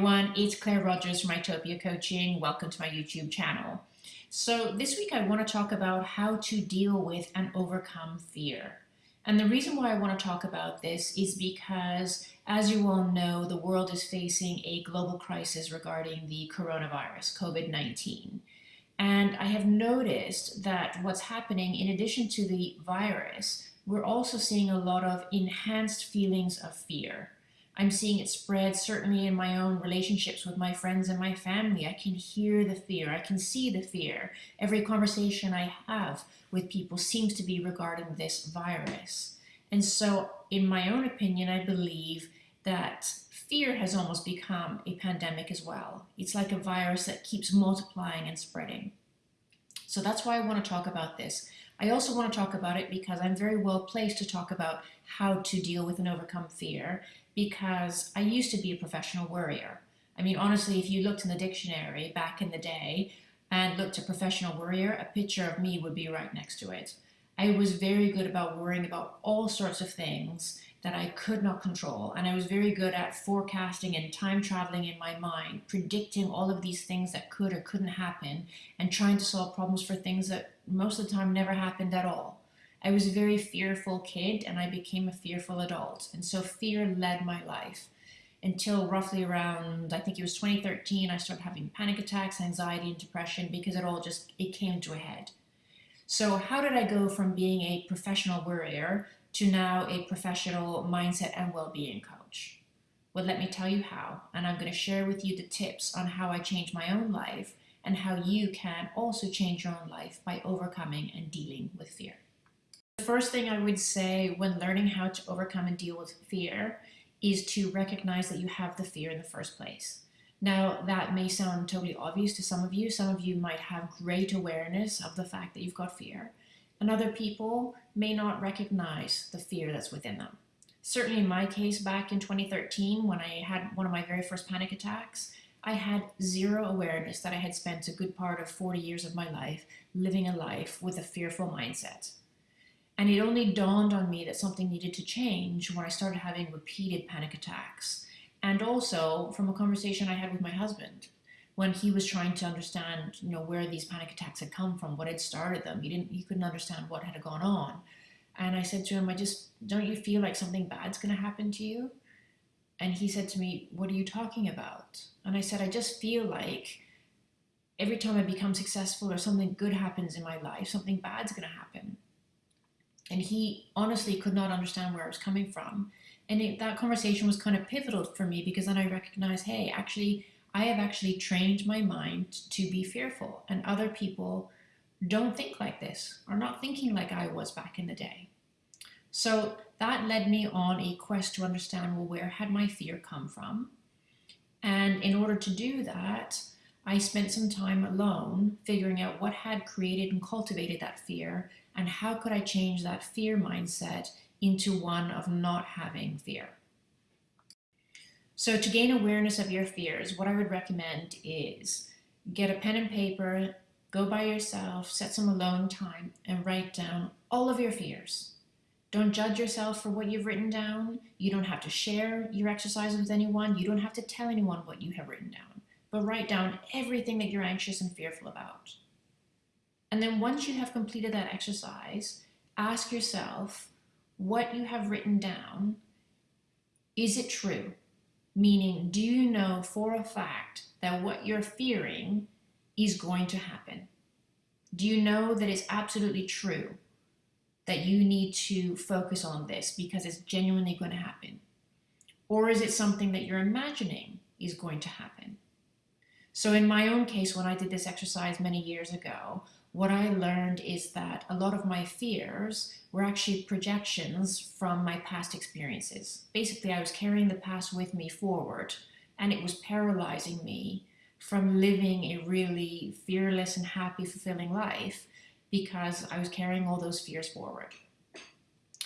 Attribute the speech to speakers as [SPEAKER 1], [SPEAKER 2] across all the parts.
[SPEAKER 1] everyone, it's Claire Rogers from Itopia Coaching. Welcome to my YouTube channel. So this week I want to talk about how to deal with and overcome fear. And the reason why I want to talk about this is because, as you all know, the world is facing a global crisis regarding the coronavirus, COVID-19. And I have noticed that what's happening, in addition to the virus, we're also seeing a lot of enhanced feelings of fear. I'm seeing it spread certainly in my own relationships with my friends and my family. I can hear the fear. I can see the fear. Every conversation I have with people seems to be regarding this virus. And so in my own opinion, I believe that fear has almost become a pandemic as well. It's like a virus that keeps multiplying and spreading. So that's why I want to talk about this. I also want to talk about it because I'm very well placed to talk about how to deal with and overcome fear because I used to be a professional worrier. I mean, honestly, if you looked in the dictionary back in the day and looked at professional worrier, a picture of me would be right next to it. I was very good about worrying about all sorts of things that I could not control. And I was very good at forecasting and time traveling in my mind, predicting all of these things that could or couldn't happen and trying to solve problems for things that most of the time never happened at all. I was a very fearful kid and I became a fearful adult. And so fear led my life until roughly around, I think it was 2013, I started having panic attacks, anxiety, and depression because it all just, it came to a head. So how did I go from being a professional worrier to now a professional mindset and well-being coach? Well, let me tell you how, and I'm going to share with you the tips on how I changed my own life and how you can also change your own life by overcoming and dealing with fear. The first thing I would say when learning how to overcome and deal with fear is to recognize that you have the fear in the first place. Now, that may sound totally obvious to some of you. Some of you might have great awareness of the fact that you've got fear, and other people may not recognize the fear that's within them. Certainly in my case, back in 2013, when I had one of my very first panic attacks, I had zero awareness that I had spent a good part of 40 years of my life living a life with a fearful mindset. And it only dawned on me that something needed to change when I started having repeated panic attacks. And also from a conversation I had with my husband when he was trying to understand, you know, where these panic attacks had come from, what had started them. He didn't, he couldn't understand what had gone on. And I said to him, I just, don't you feel like something bad's going to happen to you? And he said to me, what are you talking about? And I said, I just feel like every time I become successful or something good happens in my life, something bad's going to happen. And he honestly could not understand where I was coming from. And it, that conversation was kind of pivotal for me because then I recognized, hey, actually, I have actually trained my mind to be fearful and other people don't think like this or not thinking like I was back in the day. So that led me on a quest to understand, well, where had my fear come from? And in order to do that, I spent some time alone figuring out what had created and cultivated that fear and how could I change that fear mindset into one of not having fear. So to gain awareness of your fears, what I would recommend is get a pen and paper, go by yourself, set some alone time, and write down all of your fears. Don't judge yourself for what you've written down. You don't have to share your exercise with anyone. You don't have to tell anyone what you have written down, but write down everything that you're anxious and fearful about. And then once you have completed that exercise, ask yourself what you have written down, is it true? Meaning, do you know for a fact that what you're fearing is going to happen? Do you know that it's absolutely true that you need to focus on this because it's genuinely going to happen? Or is it something that you're imagining is going to happen? So in my own case, when I did this exercise many years ago, what I learned is that a lot of my fears were actually projections from my past experiences. Basically, I was carrying the past with me forward and it was paralyzing me from living a really fearless and happy, fulfilling life because I was carrying all those fears forward.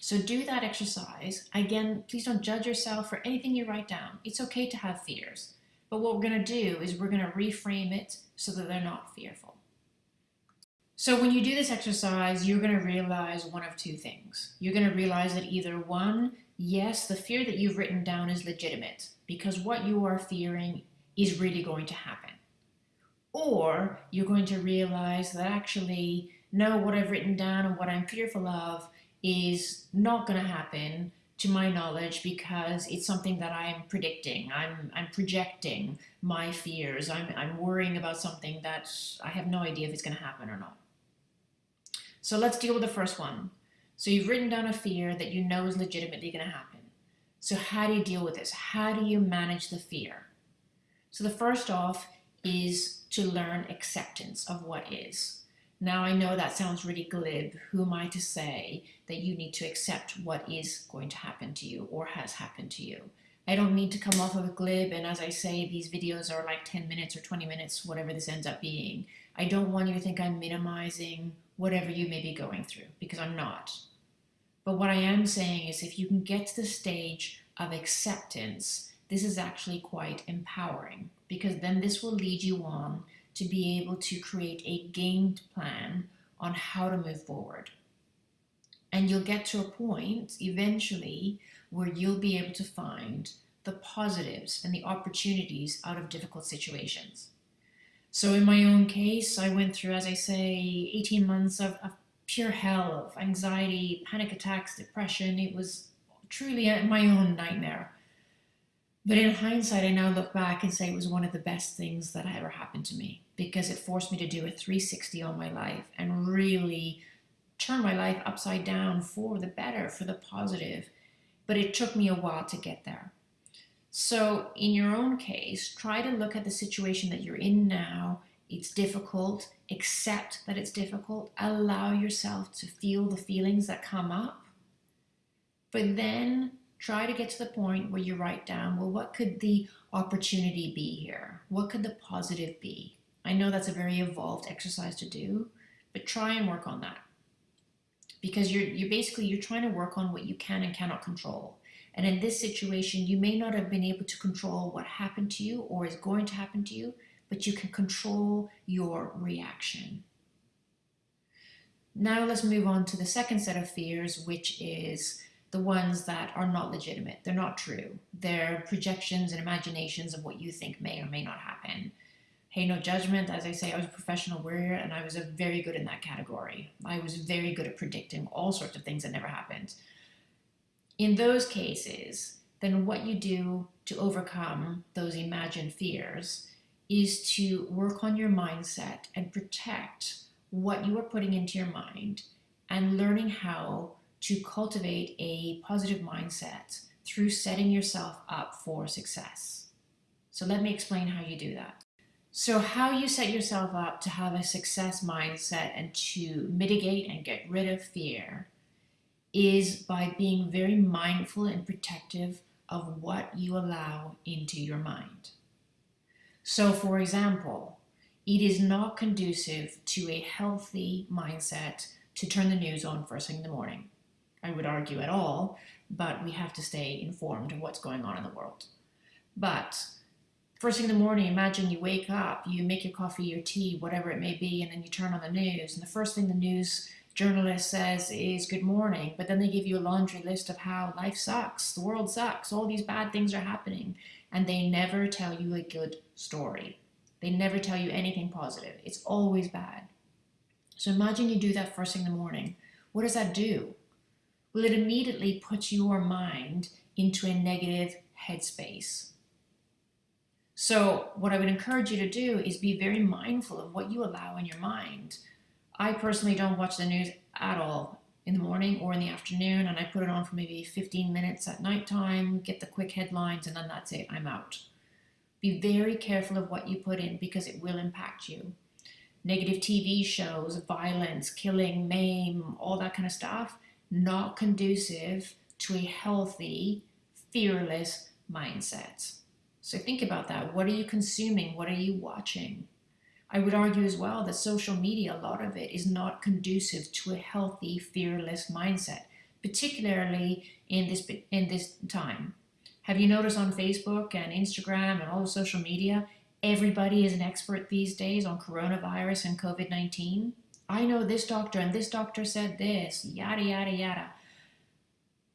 [SPEAKER 1] So do that exercise. Again, please don't judge yourself for anything you write down. It's okay to have fears. But what we're going to do is we're going to reframe it so that they're not fearful. So when you do this exercise, you're going to realize one of two things. You're going to realize that either one, yes, the fear that you've written down is legitimate because what you are fearing is really going to happen. Or you're going to realize that actually, no, what I've written down and what I'm fearful of is not going to happen to my knowledge because it's something that I'm predicting. I'm, I'm projecting my fears. I'm, I'm worrying about something that I have no idea if it's going to happen or not. So let's deal with the first one. So you've written down a fear that you know is legitimately going to happen. So how do you deal with this? How do you manage the fear? So the first off is to learn acceptance of what is. Now I know that sounds really glib. Who am I to say that you need to accept what is going to happen to you or has happened to you? I don't mean to come off of a glib and as I say these videos are like 10 minutes or 20 minutes whatever this ends up being. I don't want you to think I'm minimizing whatever you may be going through because I'm not. But what I am saying is if you can get to the stage of acceptance, this is actually quite empowering because then this will lead you on to be able to create a game plan on how to move forward. And you'll get to a point eventually where you'll be able to find the positives and the opportunities out of difficult situations. So in my own case, I went through, as I say, 18 months of, of pure hell of anxiety, panic attacks, depression. It was truly my own nightmare. But in hindsight, I now look back and say it was one of the best things that ever happened to me because it forced me to do a 360 on my life and really turn my life upside down for the better, for the positive. But it took me a while to get there. So in your own case, try to look at the situation that you're in now. It's difficult. Accept that it's difficult. Allow yourself to feel the feelings that come up. But then try to get to the point where you write down, well, what could the opportunity be here? What could the positive be? I know that's a very evolved exercise to do, but try and work on that. Because you're, you're basically, you're trying to work on what you can and cannot control. And in this situation, you may not have been able to control what happened to you or is going to happen to you, but you can control your reaction. Now let's move on to the second set of fears, which is the ones that are not legitimate. They're not true. They're projections and imaginations of what you think may or may not happen. Hey, no judgment. As I say, I was a professional warrior and I was very good in that category. I was very good at predicting all sorts of things that never happened. In those cases, then what you do to overcome those imagined fears is to work on your mindset and protect what you are putting into your mind and learning how to cultivate a positive mindset through setting yourself up for success. So let me explain how you do that. So how you set yourself up to have a success mindset and to mitigate and get rid of fear is by being very mindful and protective of what you allow into your mind. So for example, it is not conducive to a healthy mindset to turn the news on first thing in the morning. I would argue at all, but we have to stay informed of what's going on in the world. But first thing in the morning, imagine you wake up, you make your coffee, your tea, whatever it may be, and then you turn on the news. And the first thing the news journalist says is good morning, but then they give you a laundry list of how life sucks, the world sucks, all these bad things are happening, and they never tell you a good story. They never tell you anything positive. It's always bad. So imagine you do that first thing in the morning. What does that do? Well, it immediately puts your mind into a negative headspace. So what I would encourage you to do is be very mindful of what you allow in your mind. I personally don't watch the news at all in the morning or in the afternoon, and I put it on for maybe 15 minutes at nighttime, get the quick headlines, and then that's it, I'm out. Be very careful of what you put in because it will impact you. Negative TV shows, violence, killing, maim, all that kind of stuff, not conducive to a healthy, fearless mindset. So think about that. What are you consuming? What are you watching? I would argue as well that social media, a lot of it is not conducive to a healthy, fearless mindset, particularly in this, in this time. Have you noticed on Facebook and Instagram and all the social media, everybody is an expert these days on coronavirus and COVID-19? I know this doctor and this doctor said this, yada, yada, yada.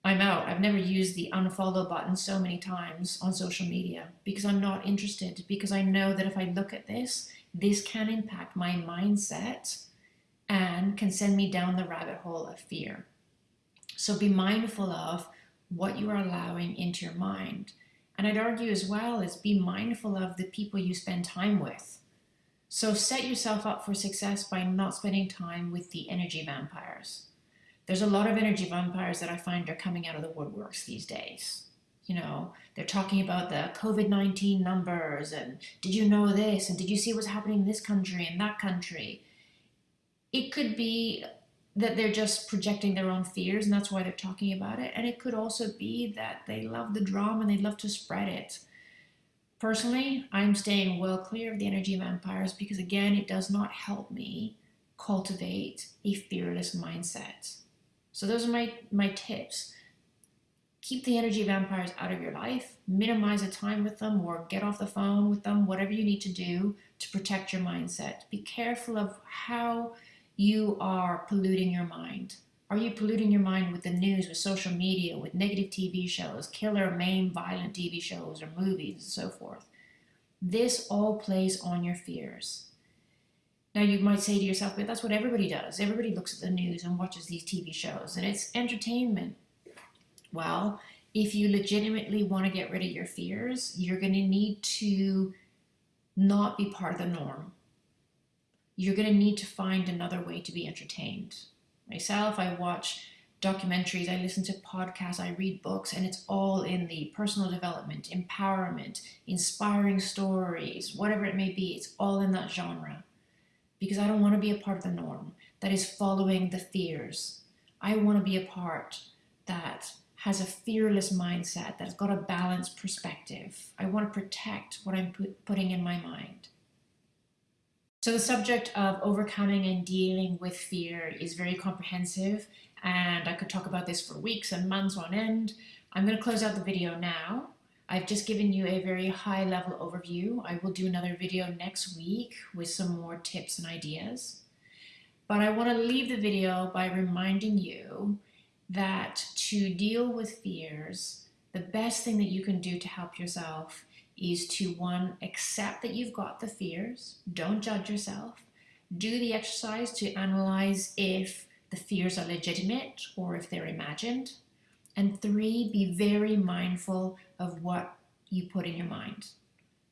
[SPEAKER 1] I'm out. I've never used the unfollow button so many times on social media because I'm not interested, because I know that if I look at this, this can impact my mindset and can send me down the rabbit hole of fear. So be mindful of what you are allowing into your mind. And I'd argue as well is be mindful of the people you spend time with. So set yourself up for success by not spending time with the energy vampires. There's a lot of energy vampires that I find are coming out of the woodworks these days. You know, they're talking about the COVID-19 numbers and did you know this and did you see what's happening in this country and that country? It could be that they're just projecting their own fears and that's why they're talking about it. And it could also be that they love the drama and they love to spread it. Personally, I'm staying well clear of the energy vampires because again, it does not help me cultivate a fearless mindset. So those are my, my tips. Keep the energy vampires out of your life, minimize the time with them or get off the phone with them, whatever you need to do to protect your mindset. Be careful of how you are polluting your mind. Are you polluting your mind with the news, with social media, with negative TV shows, killer, maim, violent TV shows or movies and so forth? This all plays on your fears. Now you might say to yourself, but that's what everybody does. Everybody looks at the news and watches these TV shows and it's entertainment. Well, if you legitimately want to get rid of your fears, you're going to need to not be part of the norm. You're going to need to find another way to be entertained. Myself, I watch documentaries, I listen to podcasts, I read books, and it's all in the personal development, empowerment, inspiring stories, whatever it may be, it's all in that genre because I don't want to be a part of the norm that is following the fears. I want to be a part that has a fearless mindset, that's got a balanced perspective. I want to protect what I'm put, putting in my mind. So the subject of overcoming and dealing with fear is very comprehensive and I could talk about this for weeks and months on end. I'm going to close out the video now. I've just given you a very high level overview. I will do another video next week with some more tips and ideas. But I want to leave the video by reminding you that to deal with fears, the best thing that you can do to help yourself is to one, accept that you've got the fears, don't judge yourself, do the exercise to analyze if the fears are legitimate or if they're imagined, and three, be very mindful of what you put in your mind.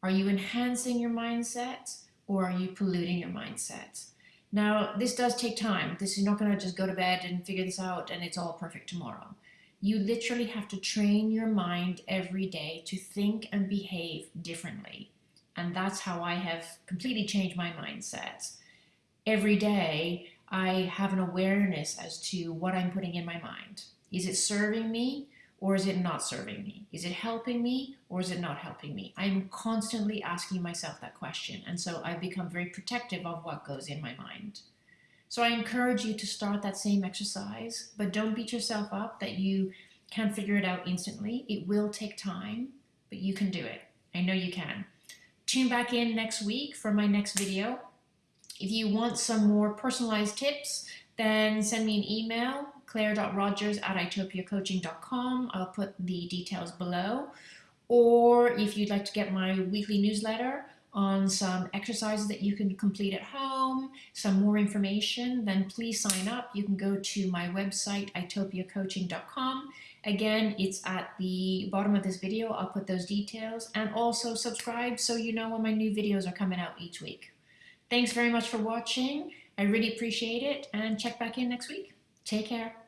[SPEAKER 1] Are you enhancing your mindset or are you polluting your mindset? Now, this does take time. This is not going to just go to bed and figure this out and it's all perfect tomorrow. You literally have to train your mind every day to think and behave differently. And that's how I have completely changed my mindset. Every day, I have an awareness as to what I'm putting in my mind. Is it serving me or is it not serving me? Is it helping me or is it not helping me? I'm constantly asking myself that question. And so I've become very protective of what goes in my mind. So I encourage you to start that same exercise, but don't beat yourself up that you can't figure it out instantly. It will take time, but you can do it. I know you can. Tune back in next week for my next video. If you want some more personalized tips, then send me an email claire.rogers at itopiacoaching.com. I'll put the details below. Or if you'd like to get my weekly newsletter on some exercises that you can complete at home, some more information, then please sign up. You can go to my website, itopiacoaching.com. Again, it's at the bottom of this video. I'll put those details and also subscribe so you know when my new videos are coming out each week. Thanks very much for watching. I really appreciate it and check back in next week. Take care.